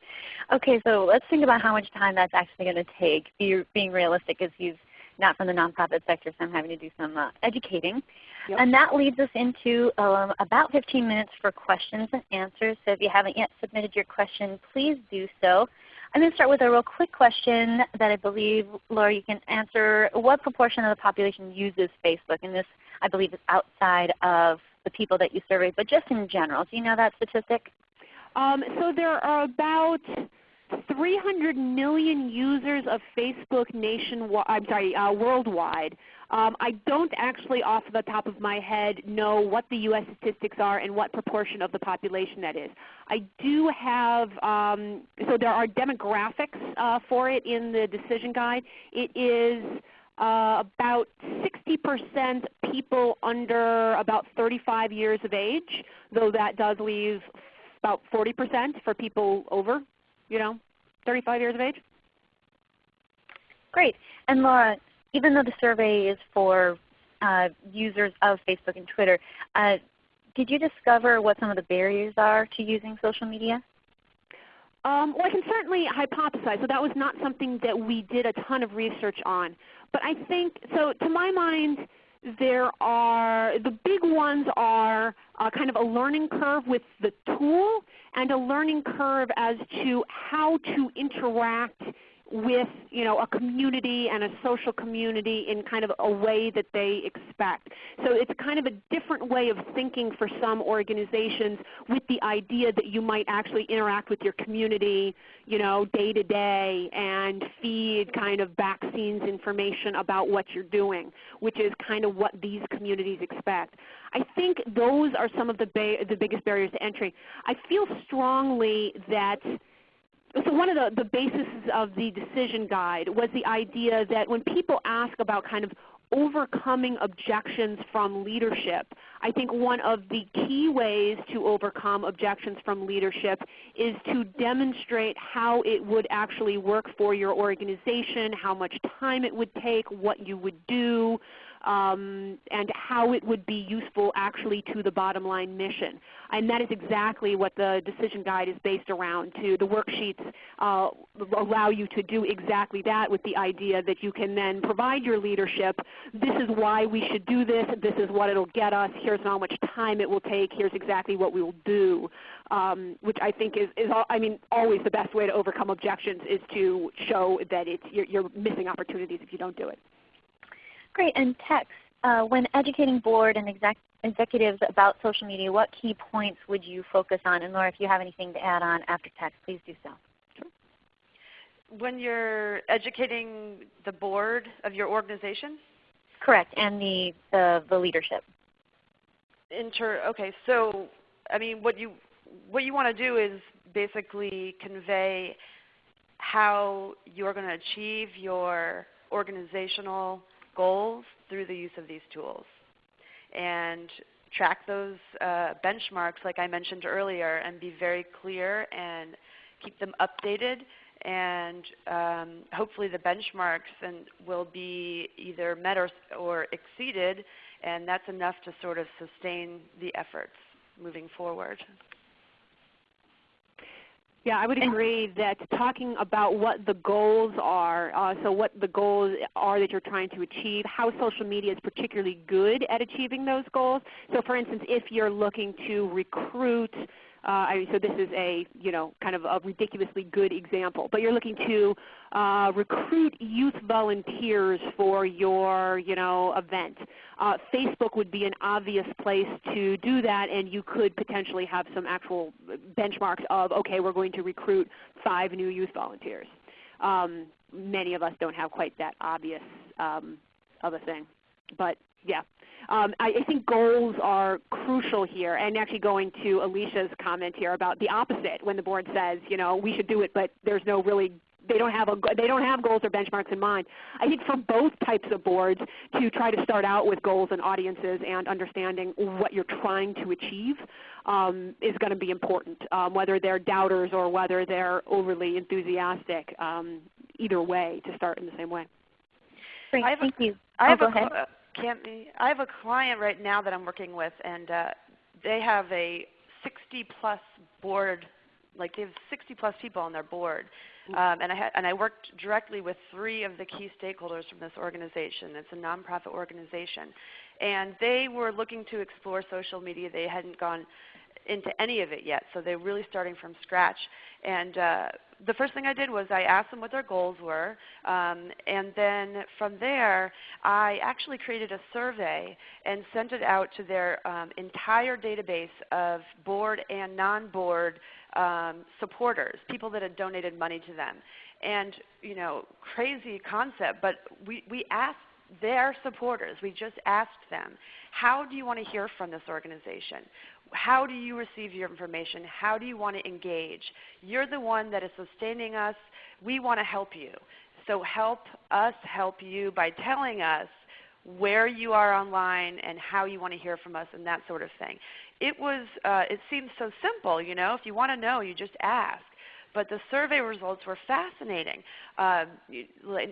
okay, so let's think about how much time that's actually going to take. Be, being realistic as he's not from the nonprofit sector, so I'm having to do some uh, educating. Yep. And that leads us into um, about 15 minutes for questions and answers. So if you haven't yet submitted your question, please do so. I'm going to start with a real quick question that I believe, Laura, you can answer. What proportion of the population uses Facebook? And this, I believe, is outside of the people that you surveyed, but just in general. Do you know that statistic? Um, so there are about 300 million users of Facebook nationwide. I'm sorry, uh, worldwide. Um, I don't actually off the top of my head know what the U.S. statistics are and what proportion of the population that is. I do have, um, so there are demographics uh, for it in the decision guide. It is uh, about 60% people under about 35 years of age, though that does leave about 40% for people over, you know, 35 years of age. Great. And Laura, even though the survey is for uh, users of Facebook and Twitter, uh, did you discover what some of the barriers are to using social media? Um, well, I can certainly hypothesize. So that was not something that we did a ton of research on. But I think, so to my mind, there are, the big ones are uh, kind of a learning curve with the tool and a learning curve as to how to interact with you know, a community and a social community in kind of a way that they expect. So it's kind of a different way of thinking for some organizations with the idea that you might actually interact with your community you know, day to day and feed kind of back scenes information about what you're doing, which is kind of what these communities expect. I think those are some of the, the biggest barriers to entry. I feel strongly that so one of the, the bases of the decision guide was the idea that when people ask about kind of overcoming objections from leadership, I think one of the key ways to overcome objections from leadership is to demonstrate how it would actually work for your organization, how much time it would take, what you would do, um, and how it would be useful actually to the bottom line mission. And that is exactly what the decision guide is based around too. The worksheets uh, allow you to do exactly that with the idea that you can then provide your leadership, this is why we should do this, this is what it will get us, here's how much time it will take, here's exactly what we will do. Um, which I think is, is I mean, always the best way to overcome objections is to show that it's, you're, you're missing opportunities if you don't do it. Great. And Tex, uh, when educating board and exec executives about social media, what key points would you focus on? And Laura, if you have anything to add on after Tex, please do so. Sure. When you're educating the board of your organization? Correct, and the, the, the leadership. Inter, okay, so I mean what you, what you want to do is basically convey how you're going to achieve your organizational goals through the use of these tools. And track those uh, benchmarks like I mentioned earlier and be very clear and keep them updated and um, hopefully the benchmarks and will be either met or, or exceeded and that's enough to sort of sustain the efforts moving forward. Yeah, I would agree that talking about what the goals are, uh, so what the goals are that you're trying to achieve, how social media is particularly good at achieving those goals. So for instance, if you're looking to recruit I mean, so this is a you know kind of a ridiculously good example. But you're looking to uh, recruit youth volunteers for your you know event. Uh, Facebook would be an obvious place to do that, and you could potentially have some actual benchmarks of okay, we're going to recruit five new youth volunteers. Um, many of us don't have quite that obvious um, of a thing, but yeah, um, I, I, think goals are crucial here. And actually going to Alicia's comment here about the opposite when the board says, you know, we should do it, but there's no really they don't have a they don't have goals or benchmarks in mind. I think for both types of boards to try to start out with goals and audiences and understanding what you're trying to achieve um, is going to be important, um, whether they're doubters or whether they're overly enthusiastic. Um, either way, to start in the same way. Great, thank a, you. I have oh, a, Cami, I have a client right now that I'm working with, and uh, they have a 60 plus board, like they have 60 plus people on their board. Mm. Um, and, I had, and I worked directly with three of the key stakeholders from this organization. It's a nonprofit organization. And they were looking to explore social media. They hadn't gone into any of it yet, so they're really starting from scratch. And uh, the first thing I did was I asked them what their goals were, um, and then from there I actually created a survey and sent it out to their um, entire database of board and non-board um, supporters, people that had donated money to them. And you know, crazy concept, but we, we asked their supporters, we just asked them, how do you want to hear from this organization? How do you receive your information? How do you want to engage? You're the one that is sustaining us. We want to help you. So help us help you by telling us where you are online and how you want to hear from us and that sort of thing. It was, uh, it seems so simple, you know. If you want to know, you just ask. But the survey results were fascinating. Uh,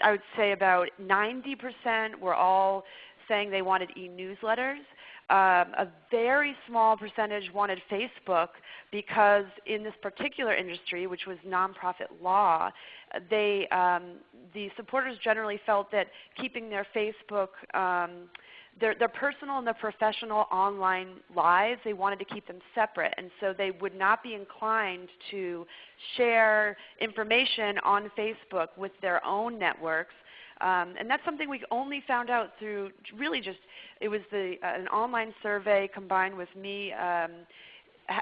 I would say about 90% were all saying they wanted e-newsletters. Um, a very small percentage wanted Facebook because in this particular industry, which was nonprofit law, they, um, the supporters generally felt that keeping their Facebook um, their, their personal and their professional online lives, they wanted to keep them separate. And so they would not be inclined to share information on Facebook with their own networks. Um, and that's something we only found out through really just, it was the, uh, an online survey combined with me um,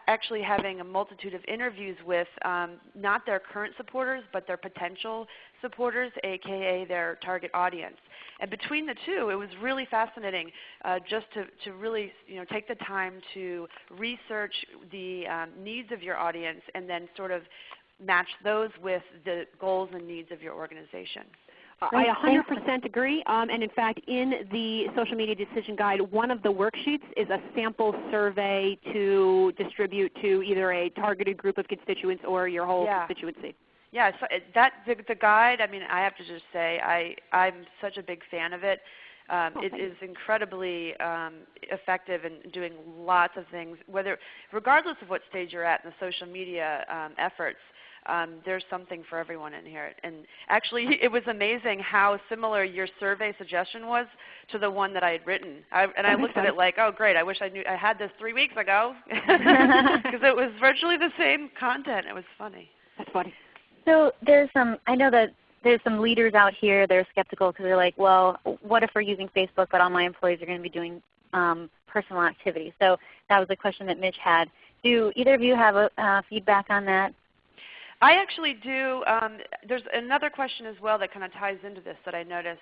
actually having a multitude of interviews with um, not their current supporters, but their potential supporters, aka their target audience. And between the two, it was really fascinating uh, just to, to really you know, take the time to research the um, needs of your audience and then sort of match those with the goals and needs of your organization. I 100% agree. Um, and in fact, in the social media decision guide, one of the worksheets is a sample survey to distribute to either a targeted group of constituents or your whole yeah. constituency. Yeah, so that the, the guide. I mean, I have to just say, I I'm such a big fan of it. Um, oh, it is incredibly um, effective in doing lots of things. Whether, regardless of what stage you're at in the social media um, efforts, um, there's something for everyone in here. And actually, it was amazing how similar your survey suggestion was to the one that I had written. I, and I looked at it like, oh great, I wish I knew I had this three weeks ago, because it was virtually the same content. It was funny. That's funny. So there's some. I know that there's some leaders out here that are skeptical because they're like, well, what if we're using Facebook, but all my employees are going to be doing um, personal activity? So that was a question that Mitch had. Do either of you have a, uh, feedback on that? I actually do. Um, there's another question as well that kind of ties into this that I noticed.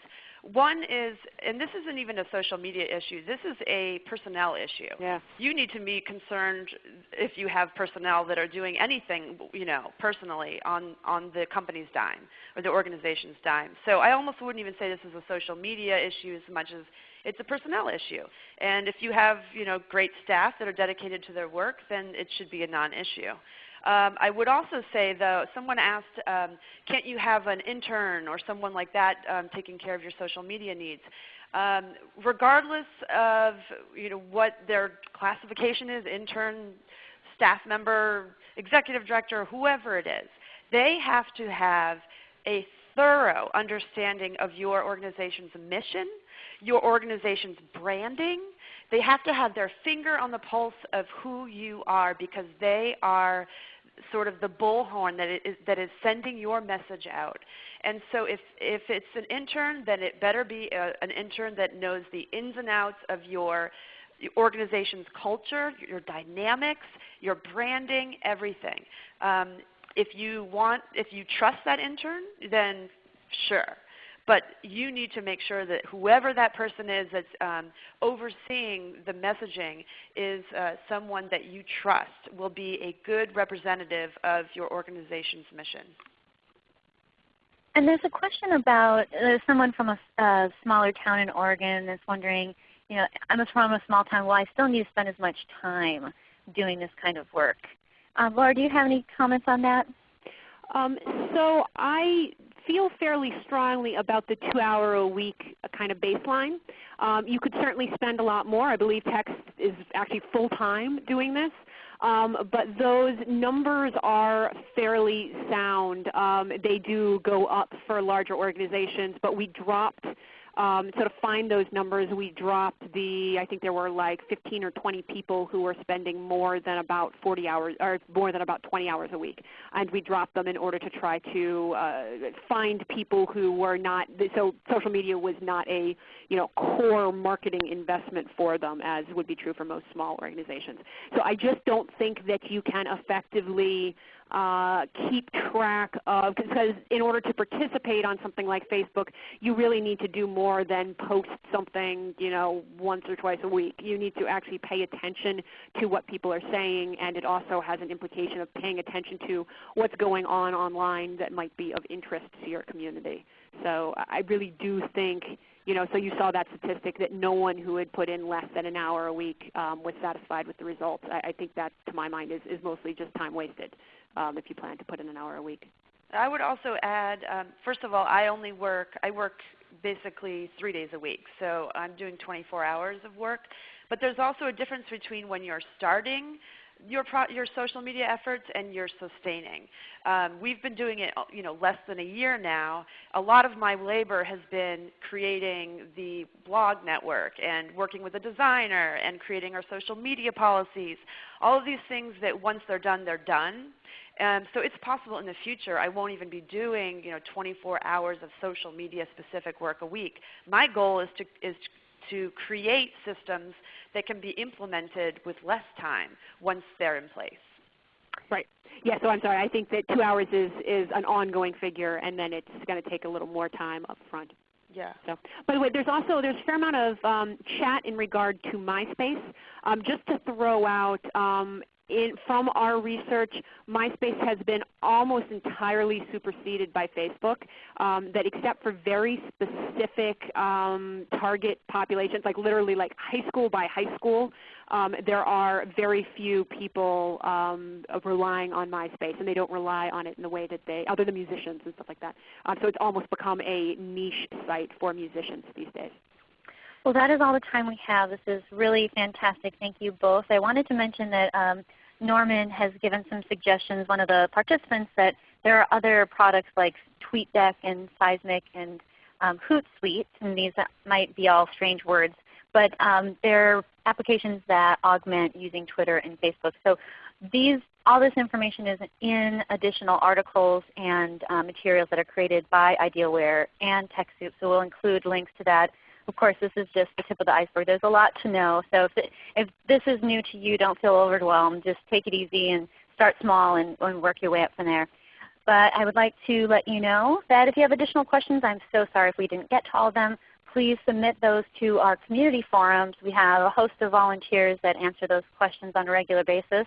One is, and this isn't even a social media issue, this is a personnel issue. Yeah. You need to be concerned if you have personnel that are doing anything you know, personally on, on the company's dime or the organization's dime. So I almost wouldn't even say this is a social media issue as much as it's a personnel issue. And if you have you know, great staff that are dedicated to their work, then it should be a non-issue. Um, I would also say though, someone asked, um, can't you have an intern or someone like that um, taking care of your social media needs? Um, regardless of you know, what their classification is, intern, staff member, executive director, whoever it is, they have to have a thorough understanding of your organization's mission, your organization's branding. They have to have their finger on the pulse of who you are because they are sort of the bullhorn that is, that is sending your message out. And so if, if it's an intern, then it better be a, an intern that knows the ins and outs of your organization's culture, your dynamics, your branding, everything. Um, if you want, if you trust that intern, then sure. But you need to make sure that whoever that person is that's um, overseeing the messaging is uh, someone that you trust will be a good representative of your organization's mission. And there's a question about uh, someone from a, a smaller town in Oregon that's wondering, you know, I'm from a small town. Well, I still need to spend as much time doing this kind of work. Uh, Laura, do you have any comments on that? Um, so I feel fairly strongly about the two hour a week uh, kind of baseline. Um, you could certainly spend a lot more. I believe Tex is actually full time doing this. Um, but those numbers are fairly sound. Um, they do go up for larger organizations, but we dropped um, so to find those numbers, we dropped the, I think there were like 15 or 20 people who were spending more than about 40 hours, or more than about 20 hours a week. And we dropped them in order to try to uh, find people who were not, so social media was not a you know, core marketing investment for them as would be true for most small organizations. So I just don't think that you can effectively uh, keep track of, because in order to participate on something like Facebook, you really need to do more than post something you know, once or twice a week. You need to actually pay attention to what people are saying, and it also has an implication of paying attention to what's going on online that might be of interest to your community. So I really do think you know, so you saw that statistic that no one who had put in less than an hour a week um, was satisfied with the results. I, I, think that, to my mind, is, is mostly just time wasted um, if you plan to put in an hour a week. I would also add, um, first of all, I only work, I work basically three days a week. So I'm doing 24 hours of work. But there's also a difference between when you're starting your, your social media efforts and your sustaining. Um, we've been doing it you know, less than a year now. A lot of my labor has been creating the blog network and working with a designer and creating our social media policies. All of these things that once they're done, they're done. Um, so it's possible in the future I won't even be doing you know, 24 hours of social media specific work a week. My goal is to, is to create systems that can be implemented with less time once they're in place. Right. Yeah, so I'm sorry. I think that two hours is, is an ongoing figure and then it's going to take a little more time up front. Yeah. So, by the way, there's also there's a fair amount of um, chat in regard to MySpace. Um, just to throw out, um, in, from our research, MySpace has been almost entirely superseded by Facebook. Um, that except for very specific um, target populations, like literally like high school by high school, um, there are very few people um, relying on MySpace, and they don't rely on it in the way that they, other than musicians and stuff like that. Um, so it's almost become a niche site for musicians these days. Well, that is all the time we have. This is really fantastic. Thank you both. I wanted to mention that um, Norman has given some suggestions, one of the participants, that there are other products like TweetDeck and Seesmic and um, Hootsuite, and these might be all strange words, but um, they're applications that augment using Twitter and Facebook. So these, all this information is in additional articles and uh, materials that are created by Idealware and TechSoup. So we'll include links to that of course, this is just the tip of the iceberg. There's a lot to know. So if, it, if this is new to you, don't feel overwhelmed. Just take it easy and start small and, and work your way up from there. But I would like to let you know that if you have additional questions, I'm so sorry if we didn't get to all of them. Please submit those to our community forums. We have a host of volunteers that answer those questions on a regular basis.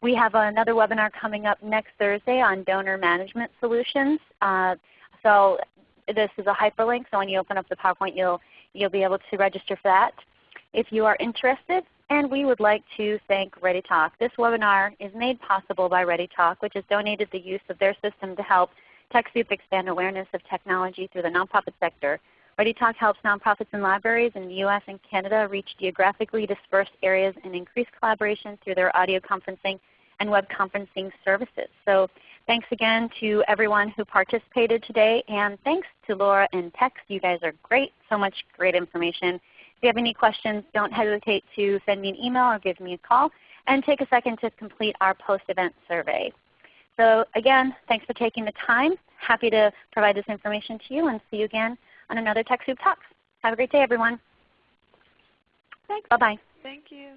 We have another webinar coming up next Thursday on donor management solutions. Uh, so this is a hyperlink, so when you open up the PowerPoint, you'll You'll be able to register for that if you are interested. And we would like to thank ReadyTalk. This webinar is made possible by ReadyTalk, which has donated the use of their system to help TechSoup expand awareness of technology through the nonprofit sector. ReadyTalk helps nonprofits and libraries in the U.S. and Canada reach geographically dispersed areas and increase collaboration through their audio conferencing and web conferencing services. So thanks again to everyone who participated today, and thanks to Laura and Tex. You guys are great. So much great information. If you have any questions, don't hesitate to send me an email or give me a call, and take a second to complete our post-event survey. So again, thanks for taking the time. Happy to provide this information to you, and see you again on another TechSoup Talks. Have a great day, everyone. Thanks. Bye-bye. Thank you.